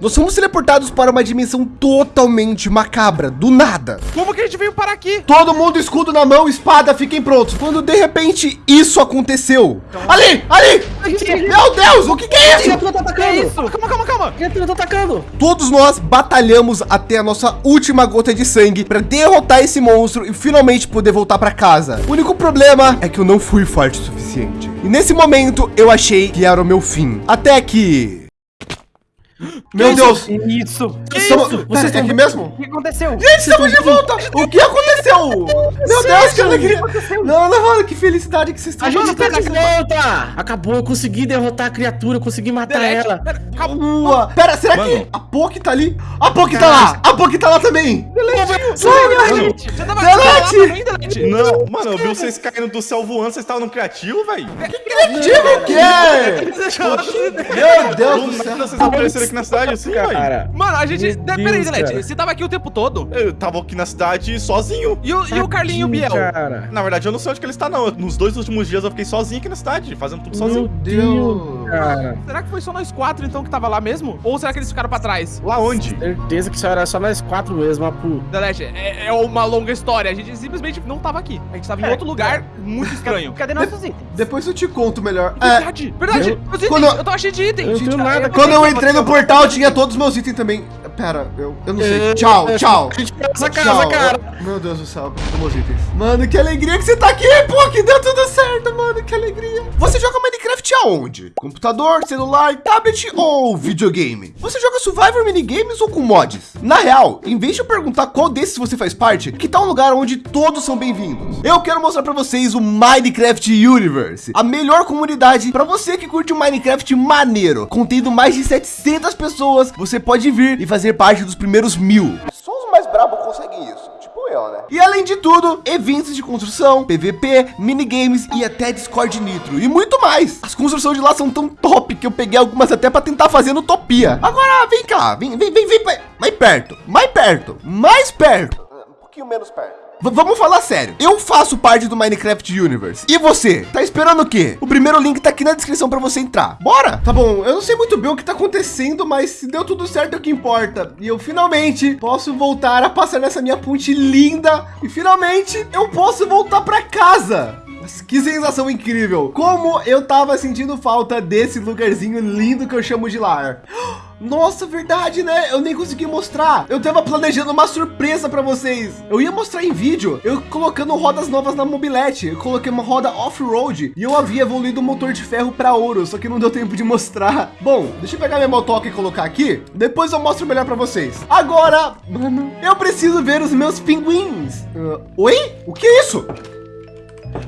Nós fomos teleportados para uma dimensão totalmente macabra, do nada. Como que a gente veio parar aqui? Todo mundo escudo na mão, espada, fiquem prontos. Quando de repente isso aconteceu. Ali, ali! Meu Deus, o que, que é isso? Criatura tá atacando! Isso, calma, calma, calma. Criatura tá atacando! Todos nós batalhamos até a nossa última gota de sangue para derrotar esse monstro e finalmente poder voltar para casa. O único problema é que eu não fui forte o suficiente. E nesse momento eu achei que era o meu fim. Até que... Meu Deus! Isso! Estamos... Vocês Pera, é estão aqui mesmo? O que aconteceu? Gente, estamos de volta! O que aconteceu? Meu Deus, que alegria! Não, não, mano, que felicidade que vocês estão. A gente tá de volta! Acabou, eu consegui derrotar a criatura, eu consegui matar Delete. ela. Pera, calma. Boa. Pera, será que Mano. a Poki tá ali? A Poki tá lá! A Poki tá lá também! Delete. Você tava Delete. Delete? Não, mano, eu vi vocês caindo do céu voando, vocês estavam no criativo, velho. Criativo o quê? Meu Deus Do céu! vocês apareceram aqui na cidade assim. Cara, Mano, a gente... Peraí, Delete, cara. você tava aqui o tempo todo? Eu tava aqui na cidade sozinho. E o, e o Carlinho e o Biel? Cara. Na verdade, eu não sei onde que ele está, não. Nos dois últimos dias eu fiquei sozinho aqui na cidade, fazendo tudo Meu sozinho. Deus, cara. Será que foi só nós quatro, então, que tava lá mesmo? Ou será que eles ficaram pra trás? Lá onde? Certeza que só era só nós quatro mesmo, Apu. Delete, é, é uma longa história. A gente simplesmente não tava aqui. A gente tava em outro lugar muito estranho. Cadê nossos itens? Depois eu te conto melhor. É, Verdade, verdade. eu- Meus itens, quando- eu tava cheio de itens. Eu Gente, nada. quando eu entrei no portal, tinha todos os meus itens também. Pera, eu, eu não sei. Tchau, tchau. A gente pega essa casa, cara. Meu Deus do céu, cadê meus itens? Mano, que alegria que você tá aqui, pô, que deu tudo certo, mano, que alegria. Você joga Minecraft aonde? Computador, celular, tablet ou videogame? Você joga Survivor Minigames ou com mods? Na real, em vez de eu perguntar qual desses você faz parte, que tal um lugar onde todos são bem-vindos? Eu quero mostrar pra vocês o Minecraft Universe, a melhor comunidade pra você que curte um Minecraft maneiro, contendo mais de 700 pessoas, você pode vir e fazer parte dos primeiros mil. Só os mais brabos conseguem isso, tipo eu, né? E além de tudo, eventos de construção, PVP, minigames e até Discord Nitro e muito mais. As construções de lá são tão top que eu peguei algumas até para tentar fazer no Utopia. Agora vem cá, vem, vem, vem, vem mais perto, mais perto, mais perto. Um pouquinho menos perto. V- vamos falar sério. Eu faço parte do Minecraft Universe. E você? Tá esperando o quê? O primeiro link tá aqui na descrição para você entrar. Bora? Tá bom, eu não sei muito bem o que tá acontecendo, mas se deu tudo certo é o que importa. E eu finalmente posso voltar a passar nessa minha ponte linda. E finalmente eu posso voltar para casa. Que sensação incrível! Como eu tava sentindo falta desse lugarzinho lindo que eu chamo de lar. Nossa, verdade, né? Eu nem consegui mostrar. Eu tava planejando uma surpresa para vocês. Eu ia mostrar em vídeo, eu colocando rodas novas na mobilete. Eu coloquei uma roda off-road e eu havia evoluído o motor de ferro para ouro, só que não deu tempo de mostrar. Bom, deixa eu pegar minha motoca e colocar aqui. Depois eu mostro melhor para vocês. Agora, mano, eu preciso ver os meus pinguins. Ah, oi? O que é isso?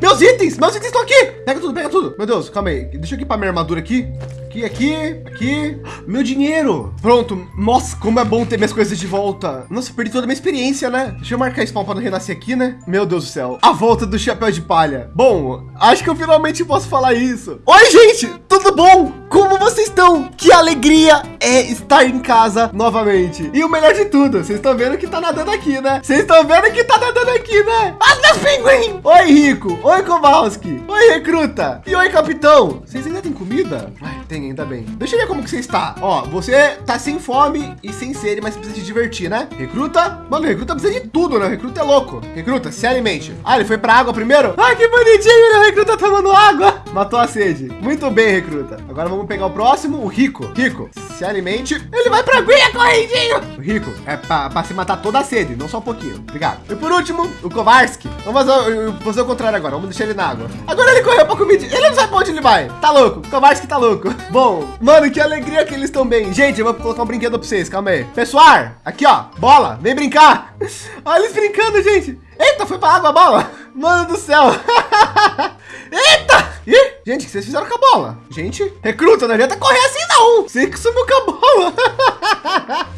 Meus itens, meus itens estão aqui. Pega tudo, pega tudo. Meu Deus, calma aí. Deixa eu equipar minha armadura aqui. Aqui, aqui, aqui. Meu dinheiro. Pronto. Nossa, como é bom ter minhas coisas de volta. Nossa, perdi toda a minha experiência, né? Deixa eu marcar spawn para não renascer aqui, né? Meu Deus do céu. A volta do chapéu de palha. Bom, acho que eu finalmente posso falar isso. Oi, gente. Tudo bom? Como vocês estão? Que alegria é estar em casa novamente. E o melhor de tudo, vocês estão vendo que tá nadando aqui, né? Vocês estão vendo que tá nadando aqui, né? Ah, meus pinguim! Oi, Rico. Oi, Kowalski. Oi, Recruta. E oi, Capitão. Vocês ainda têm comida? Ai, tem, ainda bem. Deixa eu ver como que você está. Ó, você tá sem fome e sem sede, mas precisa se divertir, né? Recruta? Mano, Recruta precisa de tudo, né? Recruta é louco. Recruta, se alimente. Ah, ele foi pra água primeiro? Ah, que bonitinho, né? O Recruta tomando água. Matou a sede. Muito bem, Recruta. Agora vamos pegar o próximo, o Rico. Rico, se alimente. Ele vai pra aguinha correndinho. O Rico, é pra, pra se matar toda a sede, não só um pouquinho. Obrigado. E por último, o Kovarski. Vamos fazer, fazer o contrário agora. Vamos deixar ele na água. Agora ele correu pra comida. Ele não sabe pra onde ele vai. Tá louco. Kovarski tá louco. Bom, mano, que alegria que eles estão bem. Gente, eu vou colocar um brinquedo pra vocês. Calma aí. Pessoal, aqui ó. Bola, vem brincar. Olha eles brincando, gente. Eita, foi pra água a bola. Mano do céu. Eita! Ih, gente, o que vocês fizeram com a bola? Gente, recruta, não adianta correr assim não. Você que sumiu com a bola.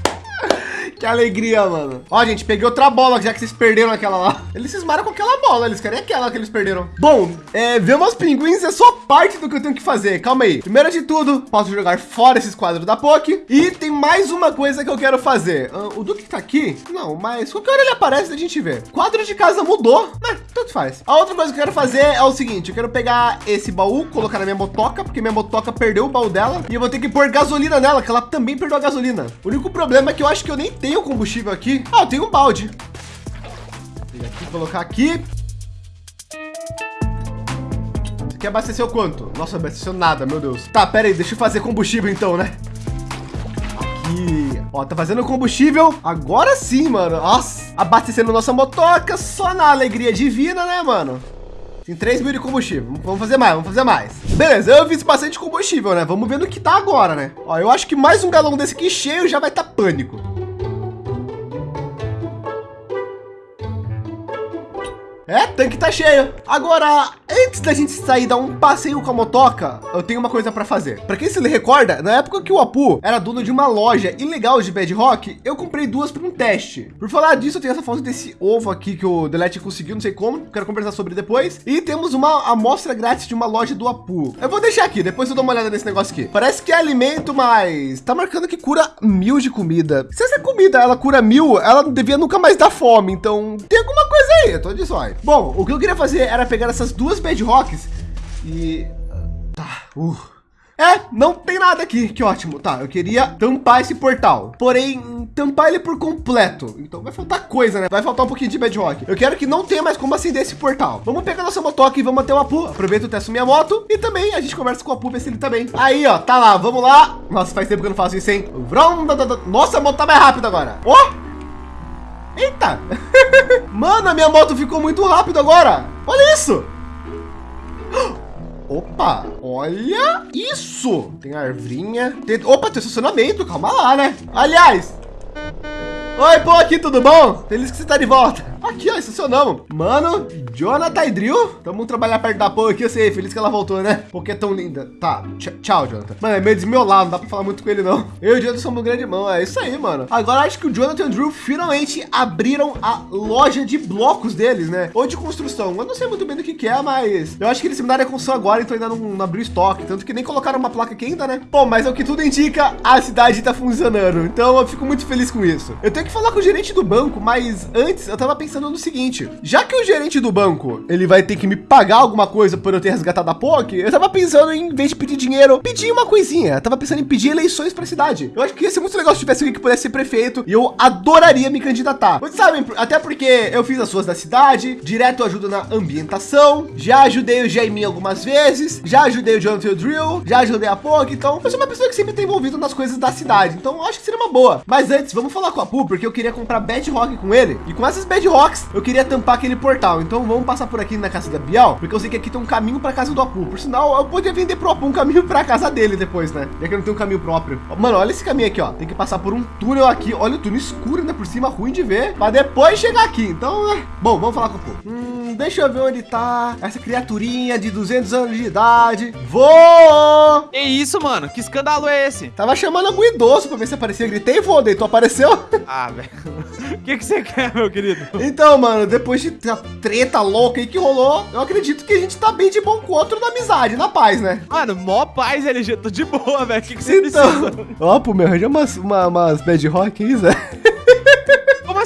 que alegria, mano. Ó, gente, peguei outra bola, já que vocês perderam aquela lá. Eles cismaram com aquela bola, eles querem aquela que eles perderam. Bom, é, ver umas pinguins é só parte do que eu tenho que fazer. Calma aí. Primeiro de tudo, posso jogar fora esses quadros da POC. E tem mais uma coisa que eu quero fazer. Ah, o Duque tá aqui? Não, mas qualquer hora ele aparece, a gente vê. Quadro de casa mudou, mas tanto faz. A outra coisa que eu quero fazer é o seguinte, eu quero pegar esse baú, colocar na minha motoca, porque minha motoca perdeu o baú dela. E eu vou ter que pôr gasolina nela, que ela também perdeu a gasolina. O único problema é que eu acho que eu nem tenho combustível aqui. Ah, eu tenho um balde. Vou aqui, colocar aqui. Você quer abastecer o quanto? Nossa, abasteceu nada, meu Deus. Tá, pera aí, deixa eu fazer combustível então, né? Aqui, ó, tá fazendo combustível. Agora sim, mano. Nossa, abastecendo nossa motoca só na alegria divina, né, mano? Tem 3 mil de combustível. Vamos fazer mais, vamos fazer mais. Beleza, eu fiz bastante combustível, né? Vamos ver no que tá agora, né? Ó, eu acho que mais um galão desse aqui cheio já vai estar tá pânico. É, tanque tá cheio. Agora, antes da gente sair dar um passeio com a motoca, eu tenho uma coisa para fazer. Para quem se recorda, na época que o Apu era dono de uma loja ilegal de Bedrock, eu comprei duas para um teste. Por falar disso, eu tenho essa foto desse ovo aqui que o Delete conseguiu, não sei como, quero conversar sobre depois. E temos uma amostra grátis de uma loja do Apu. Eu vou deixar aqui, depois eu dou uma olhada nesse negócio aqui. Parece que é alimento, mas tá marcando que cura mil de comida. Se essa comida ela cura mil, ela devia nunca mais dar fome. Então tem alguma coisa aí, eu tô de zóio. Bom, o que eu queria fazer era pegar essas duas bedrocks e... Tá, uh... É, não tem nada aqui, que ótimo. Tá, eu queria tampar esse portal, porém tampar ele por completo. Então vai faltar coisa, né? Vai faltar um pouquinho de bedrock. Eu quero que não tenha mais como acender esse portal. Vamos pegar nossa motoca e vamos até o Apu. Aproveito o testo minha moto e também a gente conversa com o Apu, ver se ele também. Tá Aí, ó, tá lá, vamos lá. Nossa, faz tempo que eu não faço isso, hein? Nossa, a moto tá mais rápida agora. Ó! Oh! Eita! Mano, a minha moto ficou muito rápido agora. Olha isso! Opa, olha isso. Tem arvrinha. Tem... Opa, tem estacionamento. Calma lá, né? Aliás. Oi, pô, aqui, tudo bom? Feliz que você tá de volta. Aqui, ó, estacionamos. Mano, Jonathan e Drill. Vamos trabalhar perto da Pô aqui. Eu sei, feliz que ela voltou, né? Porque é tão linda. Tá, tchau, Jonathan. Mano, é meio desmiolado, não dá pra falar muito com ele, não. Eu e o Jonathan somos grande mão. É isso aí, mano. Agora acho que o Jonathan e o Drew finalmente abriram a loja de blocos deles, né? Ou de construção. Eu não sei muito bem do que, que é, mas eu acho que eles mudaram a construção agora, então ainda não, não abriu estoque. Tanto que nem colocaram uma placa aqui ainda, né? Bom, mas é o que tudo indica, a cidade tá funcionando. Então eu fico muito feliz com isso. Eu tenho que falar com o gerente do banco, mas antes eu tava pensando no seguinte, já que o gerente do banco, ele vai ter que me pagar alguma coisa por eu ter resgatado a POC, eu tava pensando em, em vez de pedir dinheiro, pedir uma coisinha. Eu tava pensando em pedir eleições para a cidade. Eu acho que ia ser muito legal se tivesse alguém que pudesse ser prefeito e eu adoraria me candidatar. Vocês sabem, até porque eu fiz as suas da cidade, direto ajuda na ambientação, já ajudei o Jaimin algumas vezes, já ajudei o Jonathan Drill, já ajudei a POC, então eu sou uma pessoa que sempre tem envolvido nas coisas da cidade, então acho que seria uma boa. Mas antes, vamos falar com a Pu, porque eu queria comprar Bedrock com ele, e com essas Bedrocks, eu queria tampar aquele portal. Então vamos passar por aqui na casa da Bial, porque eu sei que aqui tem um caminho para casa do Apu. Por sinal, eu podia vender pro Apu um caminho para casa dele depois, né? Já que eu não tenho um caminho próprio. Mano, olha esse caminho aqui, ó. Tem que passar por um túnel aqui. Olha o túnel escuro, né? Por cima, ruim de ver. Para depois chegar aqui. Então, né? Bom, vamos falar com o Apu. Hum, deixa eu ver onde tá essa criaturinha de 200 anos de idade. Vou! Que isso, mano? Que escândalo é esse? Tava chamando algum idoso para ver se aparecia. Eu gritei, vou, daí tu apareceu. Ah, velho. O que, que você quer, meu querido? Então, mano, depois de uma treta louca aí que rolou, eu acredito que a gente tá bem de bom com o outro na amizade, na paz, né? Mano, mó paz, LG. Tô de boa, velho. O que, que você então, precisa? Ó, pô, me arranja umas, uma, umas bad rock aí, Zé.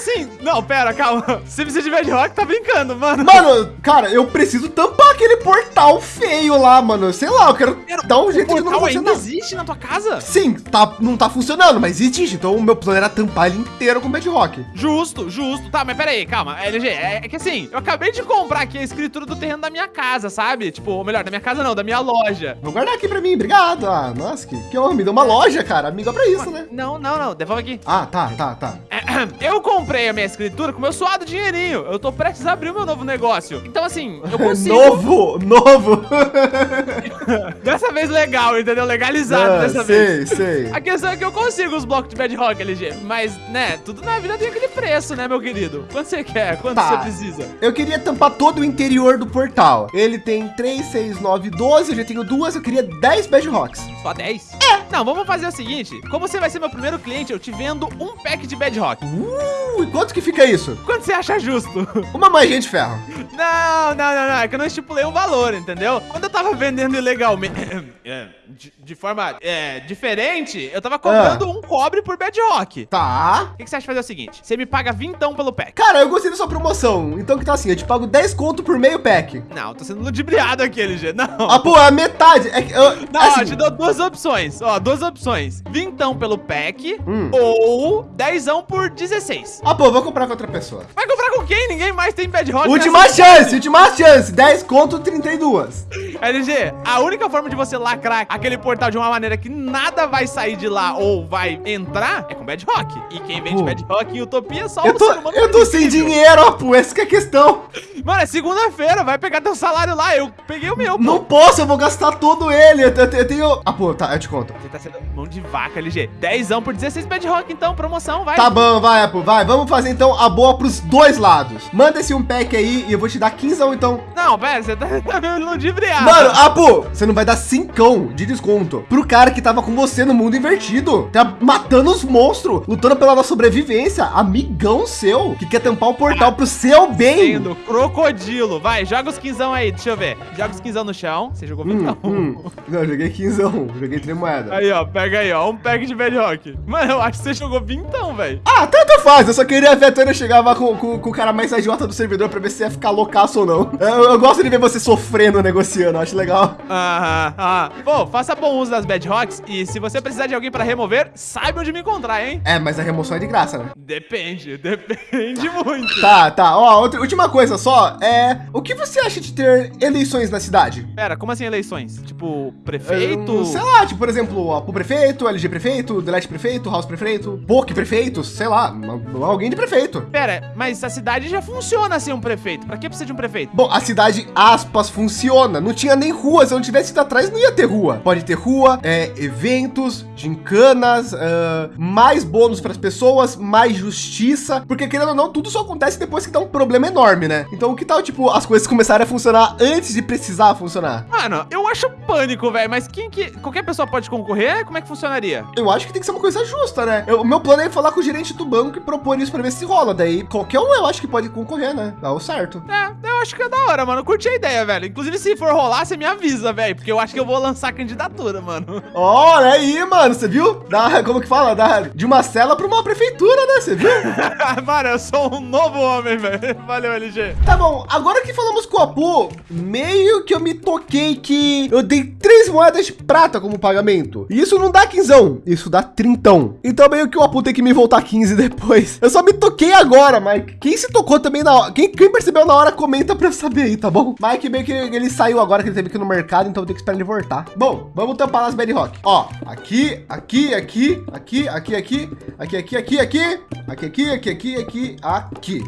Assim? Não, pera, calma. Se precisa de bad rock, tá brincando, mano. Mano, cara, eu preciso tampar aquele portal feio lá, mano. Sei lá, eu quero Pera, dar um jeito de não portal ainda funcionar. existe na tua casa? Sim, tá, não tá funcionando, mas existe. Então o meu plano era tampar ele inteiro com bad rock. Justo, justo. Tá, mas pera aí, calma. LG, é, é que assim, eu acabei de comprar aqui a escritura do terreno da minha casa, sabe? Tipo, ou melhor, da minha casa não, da minha loja. Vou guardar aqui pra mim, obrigado. Ah, nossa, que, que me deu uma loja, cara. Amiga pra isso, né? Não, não, não, devolve aqui. Ah, tá, tá, tá. Eu comprei a minha escritura com meu suado dinheirinho. Eu tô prestes a abrir o meu novo negócio. Então, assim, eu consigo. novo, novo. Dessa vez legal, entendeu? Legalizado Ah, dessa sei, vez. sei. A questão é que eu consigo os blocos de bedrock, LG. Mas, né, tudo na vida tem aquele preço, né, meu querido? Quanto você quer? Quanto Tá. você precisa? Eu queria tampar todo o interior do portal. Ele tem 3, 6, 9, 12. Eu já tenho duas. Eu queria 10 bedrocks. Só 10? Não, vamos fazer o seguinte. Como você vai ser meu primeiro cliente, eu te vendo um pack de Bedrock. Uh, e quanto que fica isso? Quanto você acha justo? Uma manjinha de ferro. Não, não, não, não. É que eu não estipulei um valor, entendeu? Quando eu tava vendendo ilegalmente, é, de, de forma é, diferente, eu tava cobrando um cobre por Bedrock. Tá. O que, que você acha de fazer o seguinte? Você me paga vintão pelo pack. Cara, eu gostei da sua promoção. Então que tá assim, eu te pago 10 conto por meio pack. Não, eu tô sendo ludibriado aqui, LG. Não. Ah, pô, a metade. É que, eu, Não, assim, eu te dou duas opções. Ó, duas opções. Vintão pelo pack Hum. ou dezão por 16. Ah, pô, vou comprar com outra pessoa. Vai comprar com quem? Ninguém mais tem Bedrock. Última nessa chance, última chance. 10 conto, 32. LG, a única forma de você lacrar aquele portal de uma maneira que nada vai sair de lá ou vai entrar é com Bedrock. E quem vende Pô. Bedrock em Utopia é só Eu o tô, eu tô sem dinheiro, ó, pô. Essa que é a questão. Mano, é segunda-feira, vai pegar teu salário lá. Eu peguei o meu, pô. Não posso, eu vou gastar todo ele. Eu, eu- eu tenho... Ah, pô, tá, eu te conto. Você tá sendo mão de vaca, LG. Dezão por 16 Bedrock, então, promoção, vai. Tá bom, vai, Apple, vai. Vamos fazer então a boa pros dois lados. Manda esse um pack aí e eu vou te dar 15 então. Não, pera, você tá, tá meio ludibriado. Mano, Apo, você não vai dar cincão de desconto pro cara que tava com você no mundo invertido. Tá matando os monstros, lutando pela nossa sobrevivência. Amigão seu, que quer tampar o portal pro seu bem. Sendo crocodilo. Vai, joga os quinzão aí, deixa eu ver. Joga os quinzão no chão. Você jogou Hum, vintão. hum. Não, joguei 15, joguei 3 moedas. Aí, ó, pega aí, ó. Um pack de Bedrock. Mano, eu acho que você jogou vintão, velho. Ah, tanto faz. Eu só queria ver até eu chegar lá com, com, com o cara mais idiota do servidor pra ver se ia ficar loucaço ou não. Eu, eu gosto de ver você sofrendo negociando, acho legal. Aham, aham. Pô, faça bom uso das Bedrocks e se você precisar de alguém pra remover, saiba onde me encontrar, hein? É, mas a remoção é de graça, né? Depende, depende muito. Tá, tá. Ó, outra, última coisa só. É. O que você acha de ter eleições na cidade? Pera, como assim eleições? Tipo, prefeito? É, sei lá, tipo, por exemplo, pro prefeito, LG prefeito, Delete prefeito, House prefeito, POC prefeito, sei lá, alguém de prefeito. Pera, mas a cidade já funciona sem um prefeito. Pra que precisa de um prefeito? Bom, a cidade, aspas, funciona. Não tinha nem rua. Se eu não tivesse ido atrás, não ia ter rua. Pode ter rua, é, eventos, gincanas, ah, mais bônus para as pessoas, mais justiça. Porque, querendo ou não, tudo só acontece depois que dá um problema enorme, né? Então, que tal, tipo, as coisas começarem a funcionar antes de precisar funcionar? Mano, eu acho pânico, velho. Mas quem que. Qualquer pessoa pode concorrer? Como é que funcionaria? Eu acho que tem que ser uma coisa justa, né? Eu- O meu plano é falar com o gerente do banco e propor isso para ver se rola. Daí, qualquer um eu acho que pode concorrer, né? Dá o certo. É, eu acho que é da hora, mano. Eu curti a ideia, velho. Inclusive, se for rolar, você me avisa, velho. Porque eu acho que eu vou lançar candidatura, mano. Olha aí, mano, você viu? Da, como que fala? Da, de uma cela para uma prefeitura, né? Você viu? mano, eu sou um novo homem, velho. Valeu, LG. Tá bom, agora que falamos com o Apu, meio que eu me toquei que eu dei três moedas de prata como pagamento. E isso não dá quinzão, isso dá trintão. Então meio que o Apu tem que me voltar 15 depois. Eu só me toquei agora, Mike. Quem se tocou também na hora, quem, quem percebeu na hora, comenta pra eu saber aí, tá bom? Mike meio que ele saiu agora que ele teve ir no mercado, então eu tenho que esperar ele voltar. Bom, vamos tampar nas Bedrock. Ó, aqui, aqui, aqui, aqui, aqui, aqui, aqui, aqui, aqui, aqui, aqui, aqui, aqui, aqui, aqui, aqui.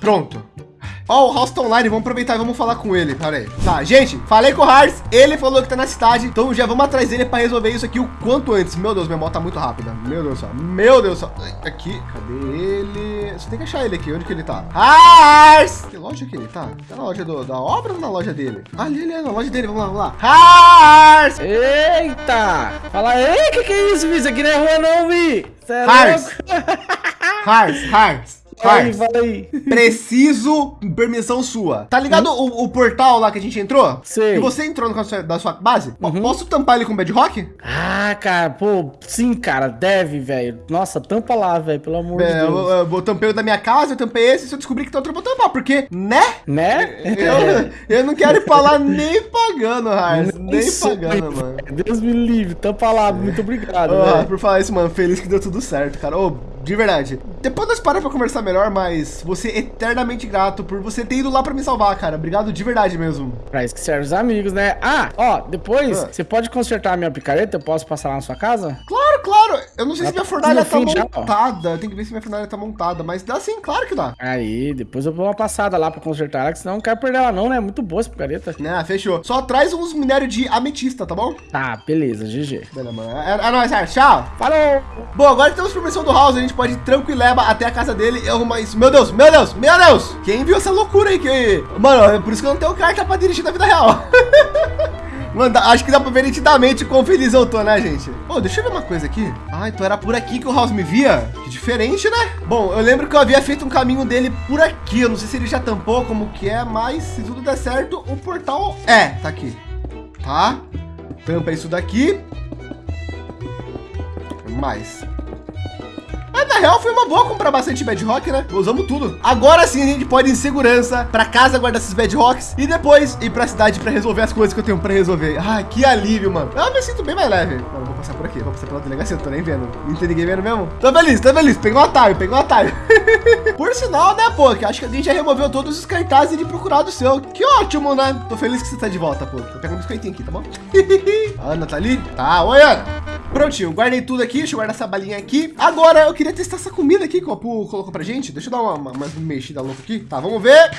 Pronto. Ó, o House tá online, vamos aproveitar e vamos falar com ele. Pera aí. Tá, gente, falei com o Hars, ele falou que tá na cidade, então já vamos atrás dele pra resolver isso aqui o quanto antes. Meu Deus, minha moto tá muito rápida. Meu Deus do céu. Meu Deus do céu. Aqui, cadê ele? Você tem que achar ele aqui, onde que ele tá? Hars! Que loja que ele tá? Tá na loja do- da obra ou na loja dele? Ali, ele é na loja dele, vamos lá, vamos lá. Hars! Eita! Fala aí, que que é isso, Vi? Isso aqui não é rua não, Vi. Cê é Hars! fala aí. Preciso permissão sua. Tá ligado o, o portal lá que a gente entrou? Sei. Que você entrou no sua- da sua base? Uhum. Posso tampar ele com Bedrock? Ah, cara, pô, sim, cara, deve, velho. Nossa, tampa lá, velho, pelo amor de É, eu, Deus. eu, eu tampei o da minha casa, eu tampei esse. Se eu descobrir que tem outro, eu vou tampar. Porque, né? Né? Eu, eu não quero ir pra lá nem pagando, Hars. Nem pagando, mano. Deus me livre, tampa lá, muito obrigado, velho. por falar isso, mano, feliz que deu tudo certo, cara. Ô, de verdade. Depois nós paramos pra conversar melhor, mas você é eternamente grato por você ter ido lá pra me salvar, cara. Obrigado de verdade mesmo. Pra isso que serve os amigos, né? Ah, ó, depois, Ah. você pode consertar a minha picareta? Eu posso passar lá na sua casa? Claro, claro. Eu não sei se minha fornalha tá já, montada. Tem que ver se minha fornalha tá montada. Mas dá sim, claro que dá. Aí, depois eu dou uma passada lá pra consertar ela, que senão não quero perder ela não, né? Muito boa essa picareta. Né, fechou. Só traz uns minérios de ametista, tá bom? Tá, beleza, GG. Beleza, mano. É, é nóis, Sérgio. Tchau. Falou! Bom, agora temos permissão do House, a gente pode ir tranquileba até a casa dele e arrumar isso. Meu Deus, meu Deus, meu Deus! Quem viu essa loucura aí? Que... Mano, é por isso que eu não tenho carta pra dirigir na vida real. Mano, acho que dá pra ver nitidamente quão feliz eu tô, né, gente? Pô, deixa eu ver uma coisa aqui. Ah, então era por aqui que o House me via? Que diferente, né? Bom, eu lembro que eu havia feito um caminho dele por aqui. Eu não sei se ele já tampou como que é, mas se tudo der certo, o portal... É, tá aqui. Tá? Tampa isso daqui. Mais. Mas na real foi uma boa comprar bastante bedrock, né? Usamos tudo. Agora sim a gente pode ir em segurança para casa guardar esses bedrocks e depois ir para a cidade para resolver as coisas que eu tenho para resolver. Ah, que alívio, mano. Eu me sinto bem mais leve. Mano, vou passar por aqui, vou passar pela delegacia, tô nem vendo. Não tem ninguém vendo mesmo? Tô feliz, tô feliz. Pegou um atalho, pegou um atalho. por sinal, né, pô, que acho que a gente já removeu todos os cartazes de procurado seu. Que ótimo, né? Tô feliz que você tá de volta, pô. Tô pegando um biscoitinho aqui, tá bom? Ana tá ali? Tá, oi, Ana. Prontinho, guardei tudo aqui, deixa eu guardar essa balinha aqui. Agora eu queria testar essa comida aqui que o Apu colocou pra gente. Deixa eu dar uma, uma, uma mexida louca aqui. Tá, vamos ver.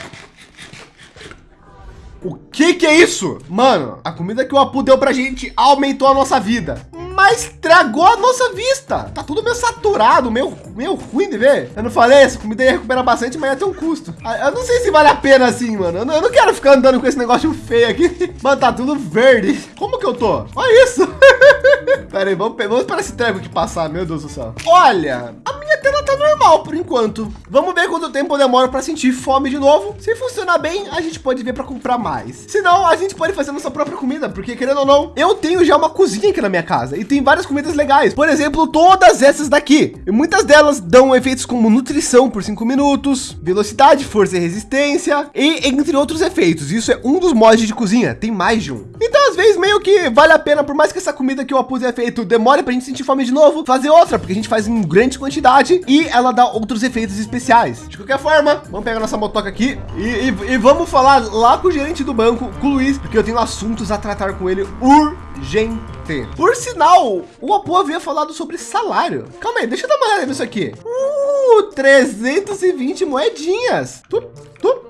O que que é isso? Mano, a comida que o Apu deu pra gente aumentou a nossa vida. Mas estragou a nossa vista. Tá tudo meio saturado, meio, meio ruim de ver. Eu não falei, essa comida ia recuperar bastante, mas ia ter um custo. Ah, Eu não sei se vale a pena assim, mano. Eu não, eu não quero ficar andando com esse negócio feio aqui. Mano, tá tudo verde. Como que eu tô? Olha isso. Pera aí, vamos, vamos para esse trevo aqui passar, meu Deus do céu. Olha, a minha tela tá normal por enquanto. Vamos ver quanto tempo demora para sentir fome de novo. Se funcionar bem, a gente pode ver para comprar mais. Se não, a gente pode fazer nossa própria comida, porque querendo ou não, eu tenho já uma cozinha aqui na minha casa e tem várias comidas legais. Por exemplo, todas essas daqui. E muitas delas dão efeitos como nutrição por 5 minutos, velocidade, força e resistência, e entre outros efeitos. Isso é um dos mods de cozinha, tem mais de um. Então, às vezes, meio que vale a pena, por mais que essa comida que eu apus é feito demore pra gente sentir fome de novo, fazer outra, porque a gente faz em grande quantidade e ela dá outros efeitos especiais. De qualquer forma, vamos pegar nossa motoca aqui e, e- e vamos falar lá com o gerente do banco, com o Luiz, porque eu tenho assuntos a tratar com ele urgente. Por sinal, o Apu havia falado sobre salário. Calma aí, deixa eu dar uma olhada nisso aqui. Uh, 320 moedinhas. Tu, tu.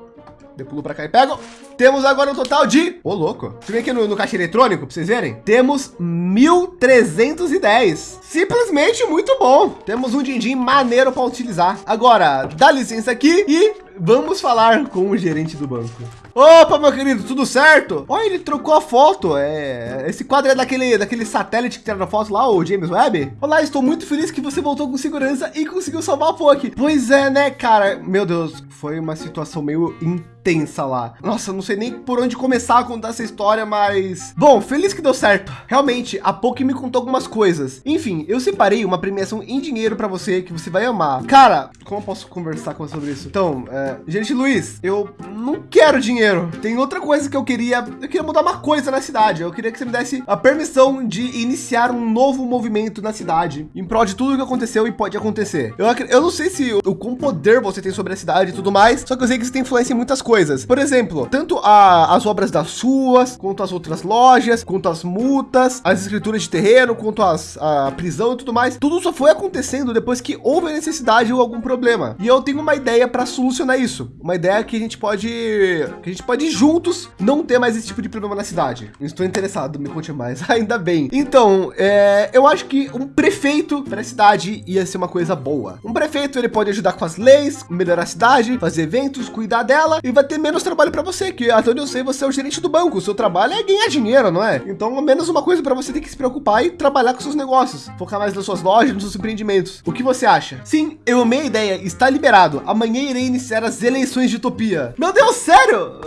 Pulo pra cá e pego. Temos agora um total de... Ô, louco. Deixa eu ver aqui no, no caixa eletrônico pra vocês verem. Temos 1.310. Simplesmente muito bom. Temos um din-din maneiro para utilizar. Agora, dá licença aqui e vamos falar com o gerente do banco. Opa, meu querido, tudo certo? Olha, ele trocou a foto. É, esse quadro é daquele, daquele satélite que tiraram a foto lá, o James Webb. Olá, estou muito feliz que você voltou com segurança e conseguiu salvar a Poki. Pois é, né, cara? Meu Deus, foi uma situação meio intensa lá. Nossa, não sei nem por onde começar a contar essa história, mas... Bom, feliz que deu certo. Realmente, a Poki me contou algumas coisas. Enfim, eu separei uma premiação em dinheiro para você que você vai amar. Cara, como eu posso conversar com você sobre isso? Então, é, gente, Luiz, eu não quero dinheiro. Tem outra coisa que eu queria. Eu queria mudar uma coisa na cidade. Eu queria que você me desse a permissão de iniciar um novo movimento na cidade em prol de tudo que aconteceu e pode acontecer. Eu, eu não sei se o, o quão poder você tem sobre a cidade e tudo mais, só que eu sei que você tem influência em muitas coisas. Por exemplo, tanto a- as obras das suas, quanto as outras lojas, quanto as multas, as escrituras de terreno, quanto as, a prisão e tudo mais. Tudo só foi acontecendo depois que houve a necessidade ou algum problema. E eu tenho uma ideia para solucionar isso. Uma ideia que a gente pode que a gente pode juntos não ter mais esse tipo de problema na cidade. Estou interessado, me conte mais. Ainda bem. Então, é, eu acho que um prefeito para a cidade ia ser uma coisa boa. Um prefeito ele pode ajudar com as leis, melhorar a cidade, fazer eventos, cuidar dela e vai ter menos trabalho para você, que até onde eu sei você é o gerente do banco. O seu trabalho é ganhar dinheiro, não é? Então, menos uma coisa para você ter que se preocupar e trabalhar com seus negócios, focar mais nas suas lojas, nos seus empreendimentos. O que você acha? Sim, eu amei a ideia. Está liberado. Amanhã irei iniciar as eleições de Utopia. Meu Deus, sério?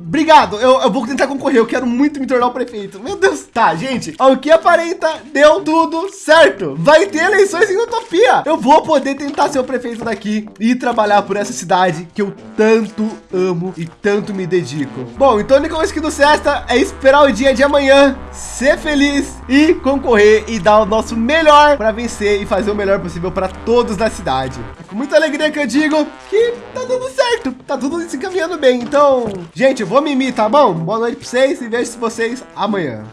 Obrigado. Eu, eu vou tentar concorrer. Eu quero muito me tornar o prefeito. Meu Deus. Tá, gente. Ao que aparenta, deu tudo certo. Vai ter eleições em Utopia. Eu vou poder tentar ser o prefeito daqui e trabalhar por essa cidade que eu tanto amo e tanto me dedico. Bom, então a única coisa que nos resta é esperar o dia de amanhã, ser feliz e concorrer e dar o nosso melhor para vencer e fazer o melhor possível para todos da cidade. É com muita alegria que eu digo que tá dando certo, tá tudo se encaminhando bem. Então, gente, eu vou mimir, tá bom? Boa noite para vocês e vejo vocês amanhã.